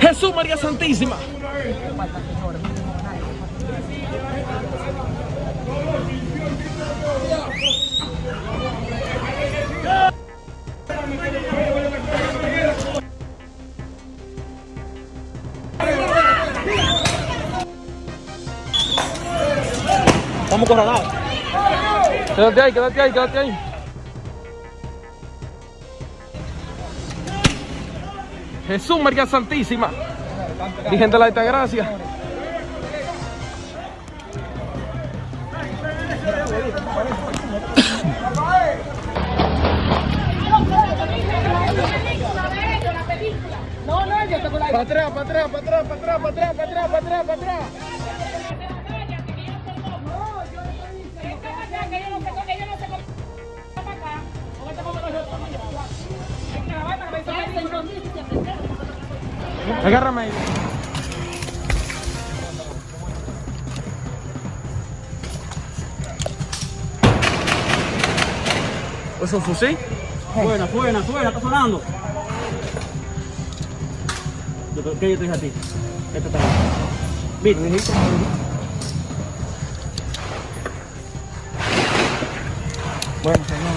Jesús María Santísima. Estamos coronados. Quédate ahí, quédate ahí, quédate ahí. Jesús María Santísima. Virgen de la Altagracia. No, no, yo tengo la Para atrás, para atrás, para atrás, para atrás, para atrás, para atrás, para atrás, Agárrame ahí. ¿Es un fusil? Suena, suena, suena, está sonando. ¿Qué yo te dije a ti? Este está bien. ¿Viste? Bueno, señor.